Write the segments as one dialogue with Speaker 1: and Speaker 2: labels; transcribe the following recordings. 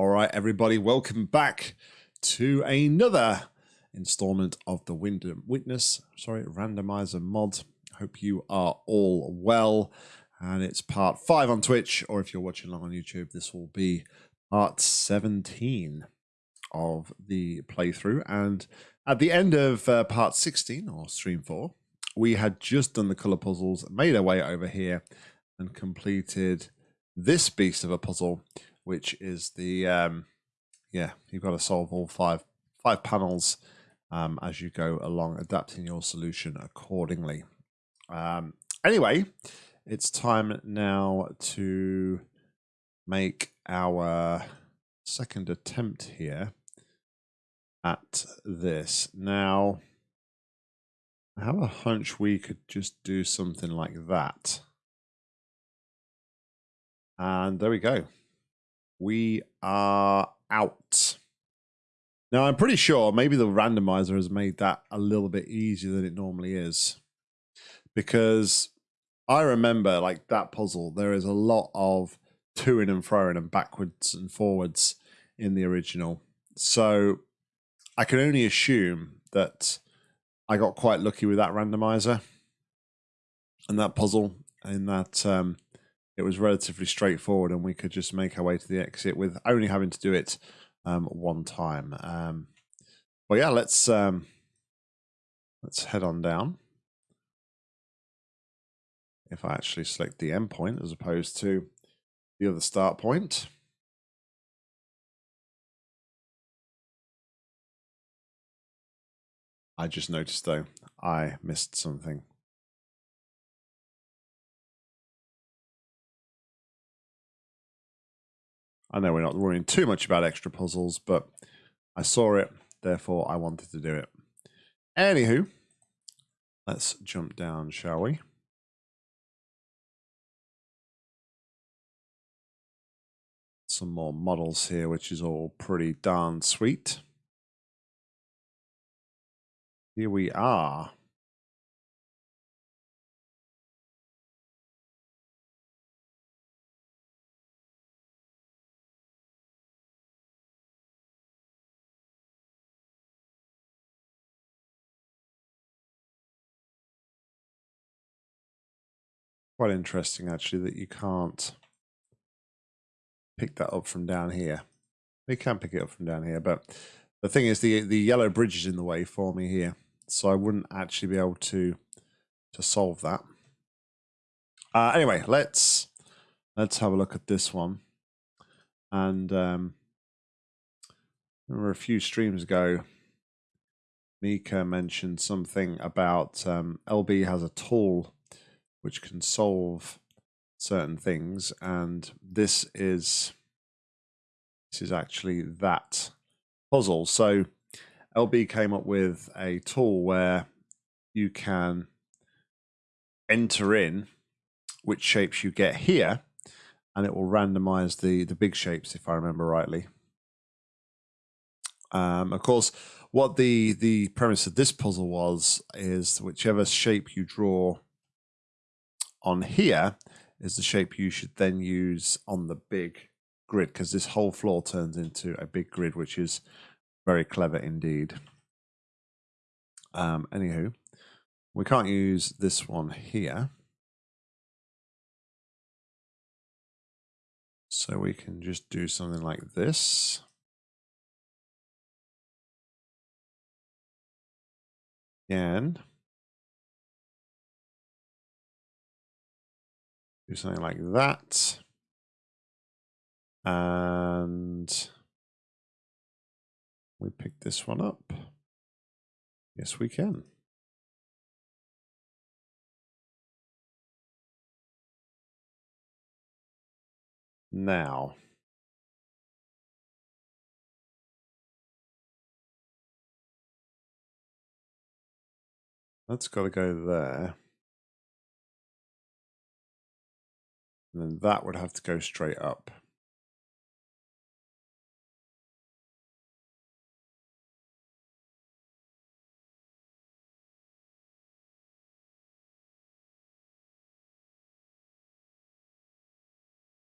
Speaker 1: All right, everybody, welcome back to another installment of the Wind- Witness, sorry, randomizer mod. Hope you are all well. And it's part five on Twitch, or if you're watching along on YouTube, this will be part 17 of the playthrough. And at the end of uh, part 16, or stream four, we had just done the color puzzles, made our way over here, and completed this beast of a puzzle, which is the um, yeah, you've got to solve all five five panels um, as you go along, adapting your solution accordingly. Um, anyway, it's time now to make our second attempt here at this. Now, I have a hunch we could just do something like that. And there we go. We are out. Now, I'm pretty sure maybe the randomizer has made that a little bit easier than it normally is. Because I remember, like, that puzzle, there is a lot of toing and froing and backwards and forwards in the original. So I can only assume that I got quite lucky with that randomizer and that puzzle, in that um, it was relatively straightforward and we could just make our way to the exit with only having to do it um, one time. Um, well, yeah, let's um, let's head on down. If I actually select the endpoint as opposed to the other start point. I just noticed though, I missed something. I know we're not worrying too much about extra puzzles, but I saw it, therefore I wanted to do it. Anywho, let's jump down, shall we? Some more models here, which is all pretty darn sweet. Here we are. Quite interesting actually that you can't pick that up from down here. You can pick it up from down here, but the thing is the the yellow bridge is in the way for me here, so I wouldn't actually be able to to solve that. Uh, anyway, let's let's have a look at this one. And um, remember a few streams ago, Mika mentioned something about um, LB has a tool which can solve certain things and this is this is actually that puzzle. So lb came up with a tool where you can enter in which shapes you get here and it will randomize the the big shapes if i remember rightly. Um, of course what the the premise of this puzzle was is whichever shape you draw on here is the shape you should then use on the big grid because this whole floor turns into a big grid, which is very clever indeed. Um, anywho, we can't use this one here. So we can just do something like this. And do something like that. And we pick this one up. Yes, we can. Now, that's got to go there. And then that would have to go straight up.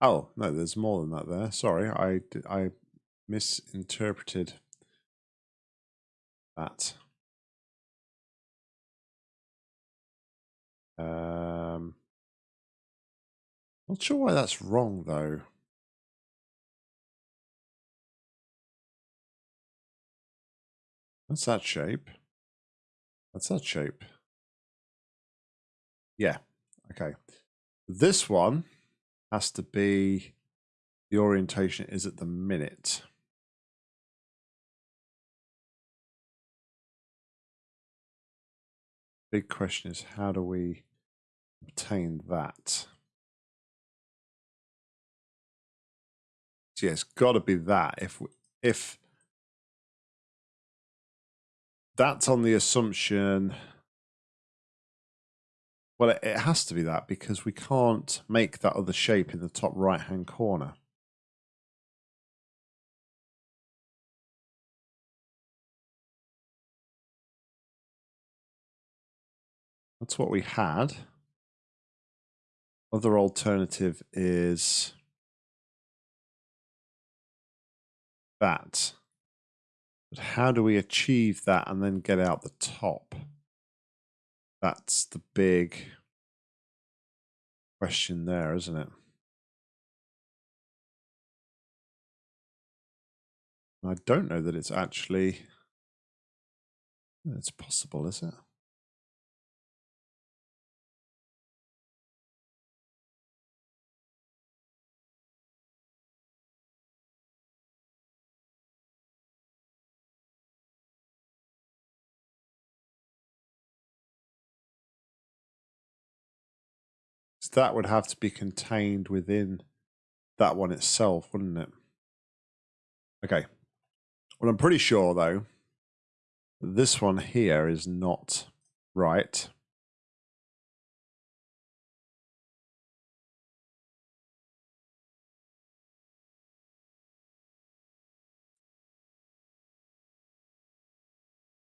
Speaker 1: Oh, no, there's more than that there. Sorry, I, I misinterpreted that. Um, not sure why that's wrong though. That's that shape. That's that shape. Yeah. Okay. This one has to be the orientation is at the minute. Big question is how do we obtain that? So yeah, it's got to be that. If if that's on the assumption, well, it, it has to be that because we can't make that other shape in the top right hand corner. That's what we had. Other alternative is that. But how do we achieve that and then get out the top? That's the big question there, isn't it? I don't know that it's actually it's possible, is it? That would have to be contained within that one itself, wouldn't it? Okay. Well, I'm pretty sure, though, this one here is not right.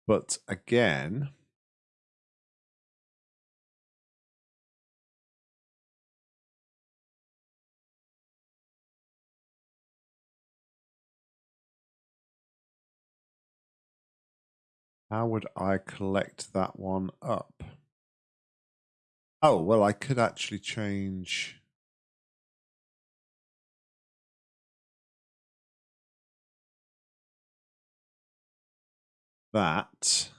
Speaker 1: But again, How would I collect that one up? Oh, well, I could actually change... that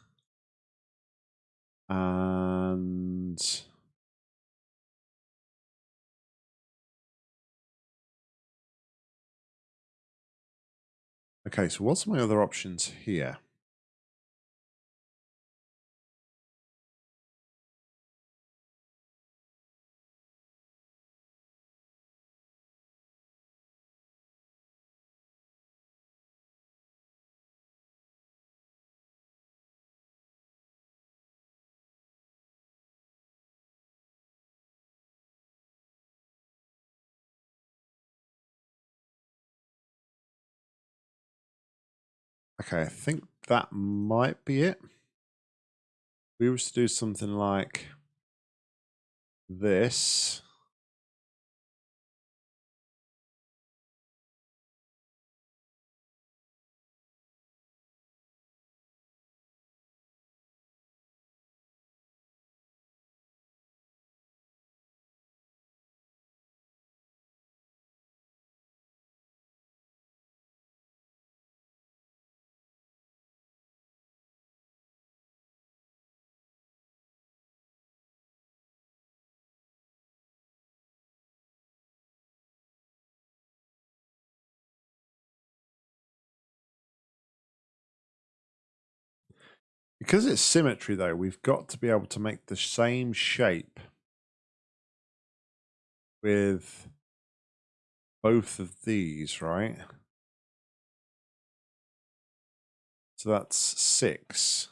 Speaker 1: and okay so what's my other options here Okay, I think that might be it. We was to do something like this. Because it's symmetry, though, we've got to be able to make the same shape with both of these, right? So that's six.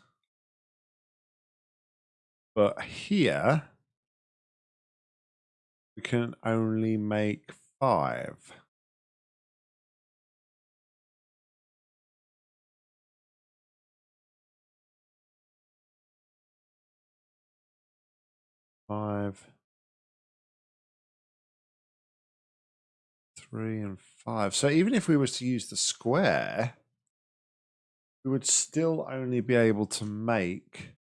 Speaker 1: But here, we can only make five. Five, three, and five. So even if we was to use the square, we would still only be able to make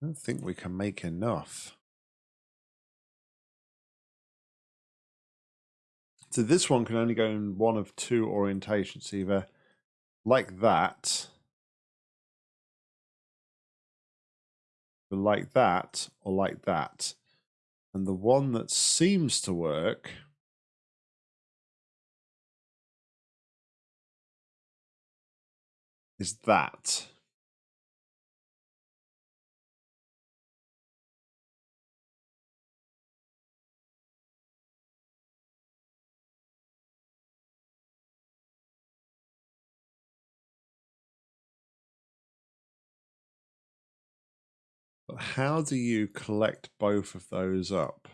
Speaker 1: I don't think we can make enough. So this one can only go in one of two orientations, either like that, like that, or like that. And the one that seems to work is that. But how do you collect both of those up?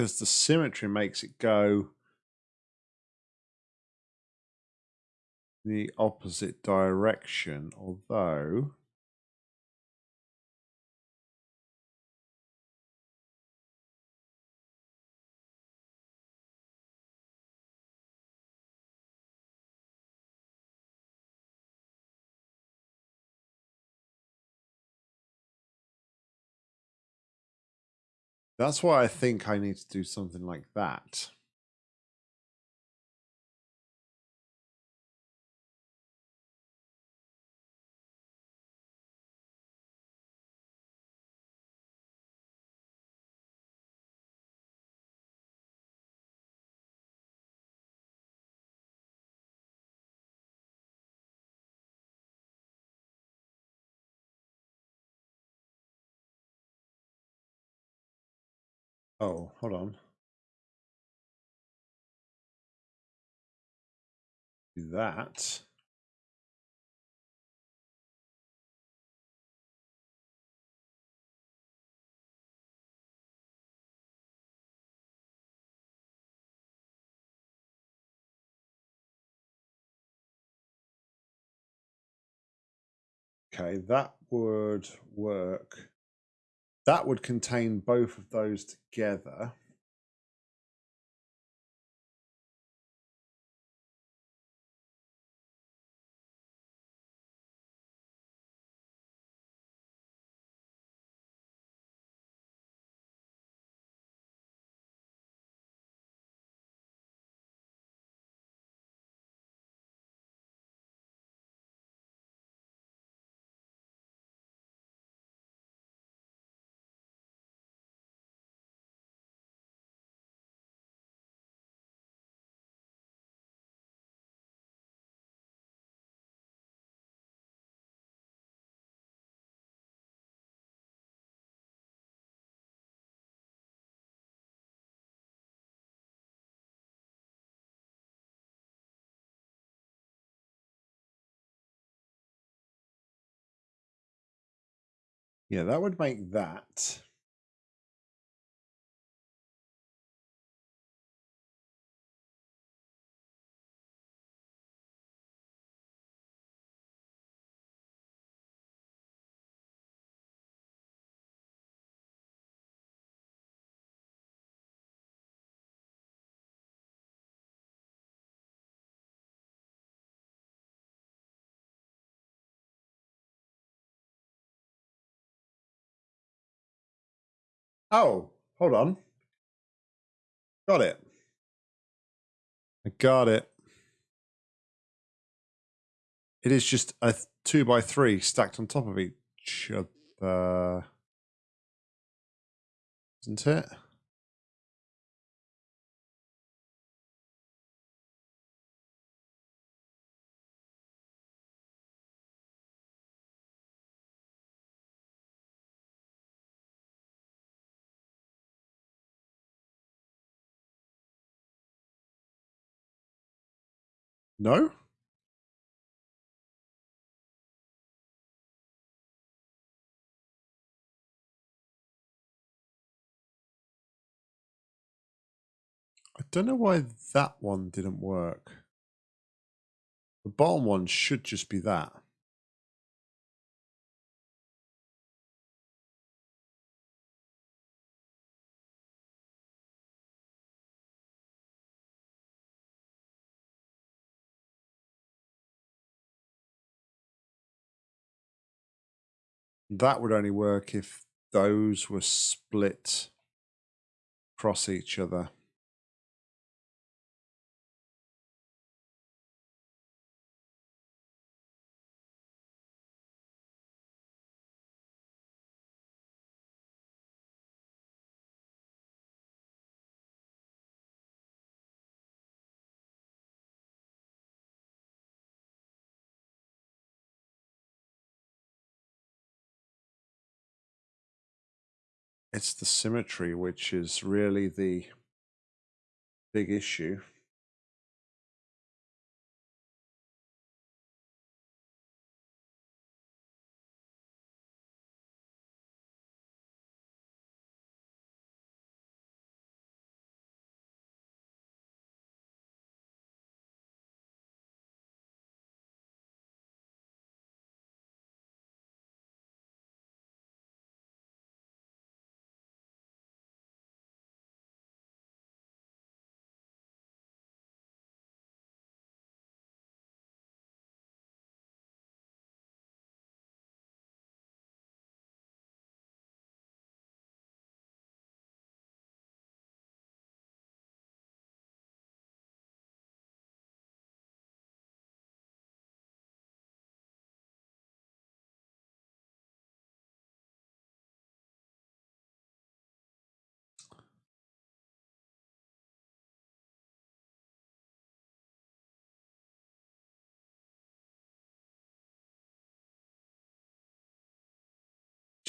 Speaker 1: Because the symmetry makes it go the opposite direction, although That's why I think I need to do something like that. Oh, hold on. Do that. Okay, that would work. That would contain both of those together. Yeah, that would make that. Oh, hold on. Got it. I got it. It is just a two by three stacked on top of each other. isn't it? No? I don't know why that one didn't work. The bottom one should just be that. That would only work if those were split across each other. It's the symmetry which is really the big issue.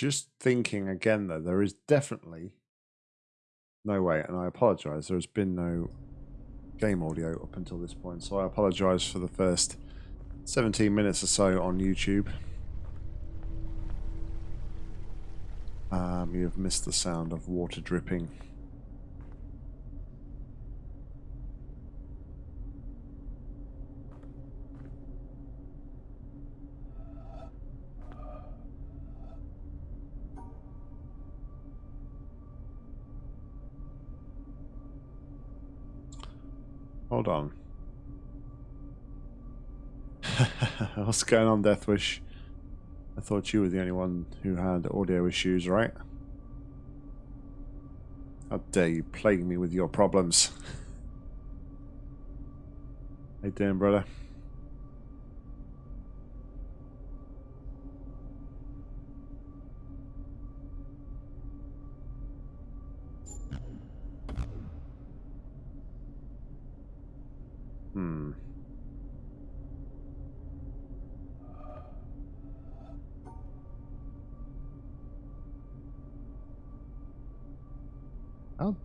Speaker 1: Just thinking again, though, there is definitely no way, and I apologize, there has been no game audio up until this point, so I apologize for the first 17 minutes or so on YouTube. Um, you have missed the sound of water dripping. Hold on. What's going on, Deathwish? I thought you were the only one who had audio issues, right? How dare you plague me with your problems? How you doing, brother?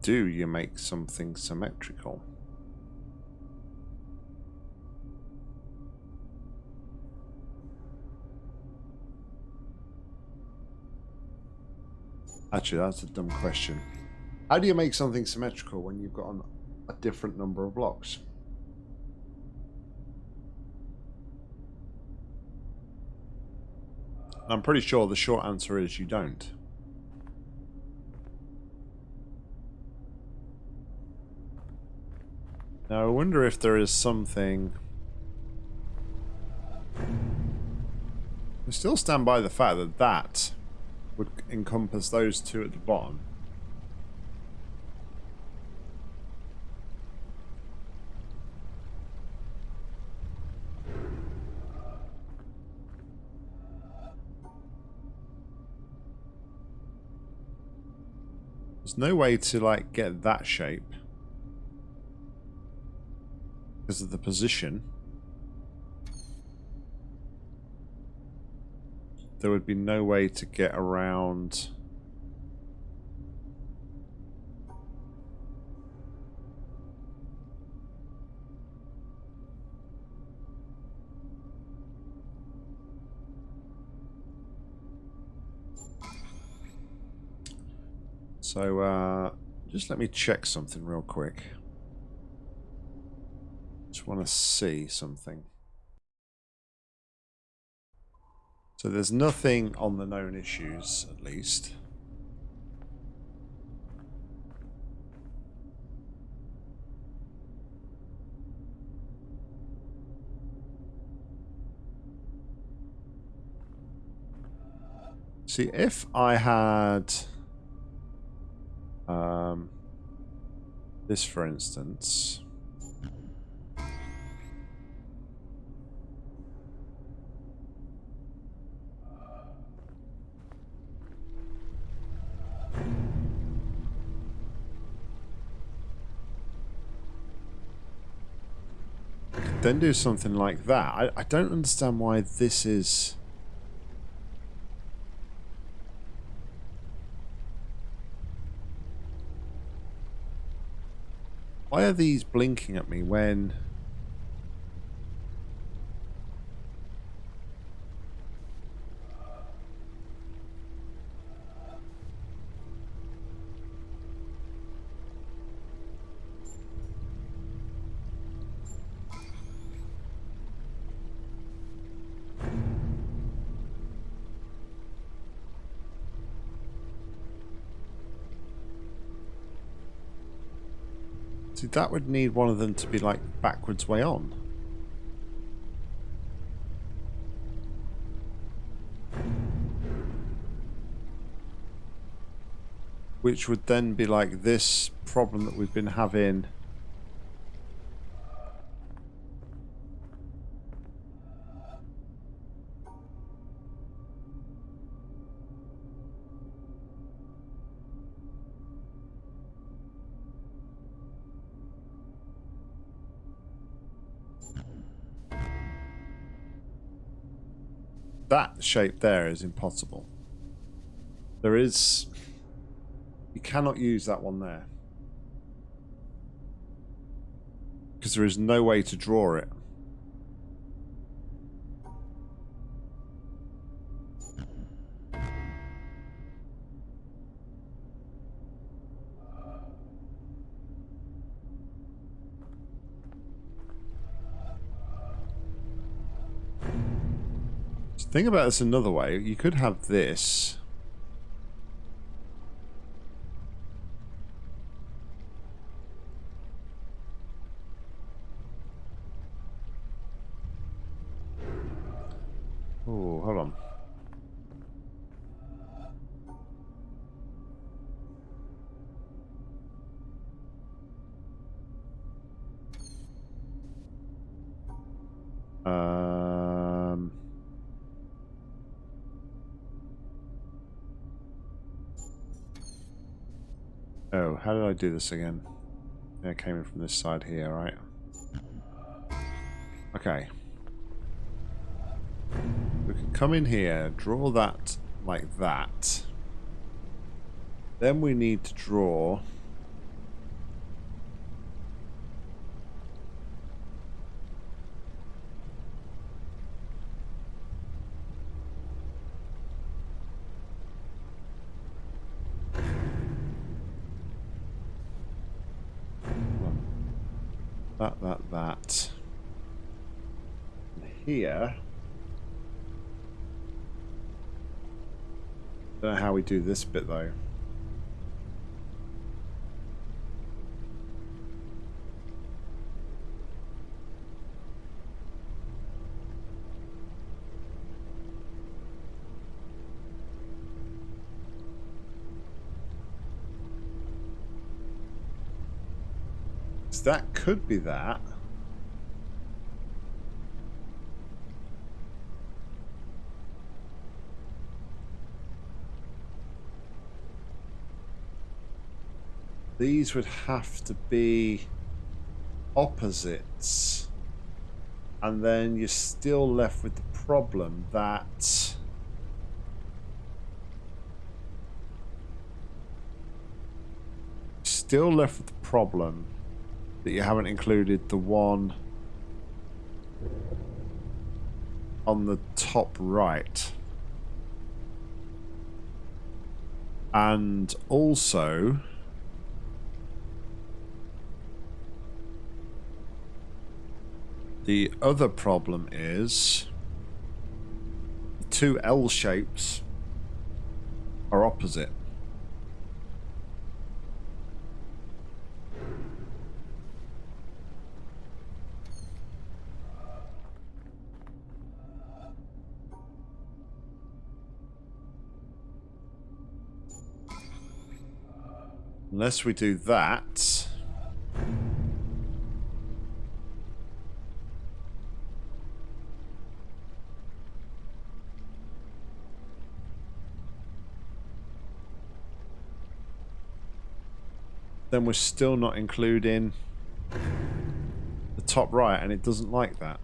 Speaker 1: Do you make something symmetrical? Actually, that's a dumb question. How do you make something symmetrical when you've got an, a different number of blocks? I'm pretty sure the short answer is you don't. Now I wonder if there is something... I still stand by the fact that that would encompass those two at the bottom. There's no way to like get that shape. Because of the position. There would be no way to get around... So, uh, just let me check something real quick. Want to see something. So there's nothing on the known issues, at least. See, if I had... Um, this, for instance. Then do something like that. I, I don't understand why this is... Why are these blinking at me when... See, that would need one of them to be like backwards way on. Which would then be like this problem that we've been having that shape there is impossible. There is... You cannot use that one there. Because there is no way to draw it. Think about this another way. You could have this. Oh, how did I do this again? Yeah, I came in from this side here, right? Okay. We can come in here, draw that like that. Then we need to draw that, that, that. And here. Don't know how we do this bit though. That could be that. these would have to be opposites. And then you're still left with the problem that still left with the problem that you haven't included the one on the top right. And also the other problem is two L shapes are opposite. Unless we do that. Then we're still not including the top right and it doesn't like that.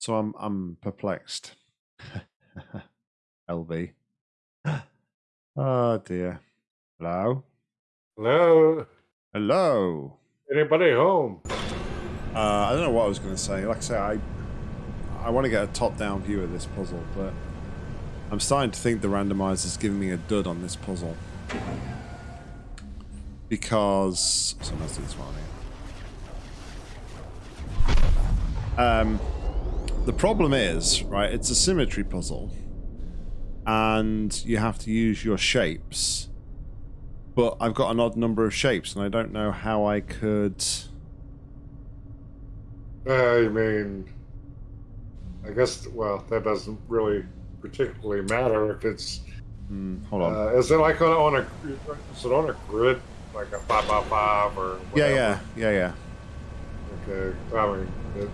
Speaker 1: So I'm I'm perplexed. LB. Oh dear. Hello?
Speaker 2: Hello?
Speaker 1: Hello.
Speaker 2: Anybody home?
Speaker 1: Uh, I don't know what I was going to say. Like I say, I I want to get a top-down view of this puzzle, but I'm starting to think the randomizer is giving me a dud on this puzzle because so let's do this one here. Um, the problem is, right, it's a symmetry puzzle. And you have to use your shapes. But I've got an odd number of shapes, and I don't know how I could...
Speaker 2: I mean, I guess, well, that doesn't really particularly matter if it's...
Speaker 1: Mm, hold on.
Speaker 2: Uh, is it like on, on a, is it on a grid, like a 5 by 5 or whatever?
Speaker 1: Yeah, yeah, yeah, yeah.
Speaker 2: Okay, I mean, it,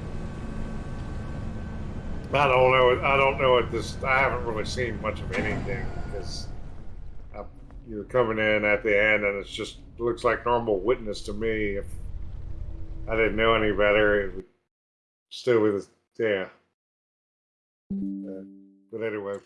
Speaker 2: I don't know. I don't know at this. I haven't really seen much of anything because you're coming in at the end, and it's just looks like normal witness to me. If I didn't know any better, it would still be the yeah. Uh, but anyway,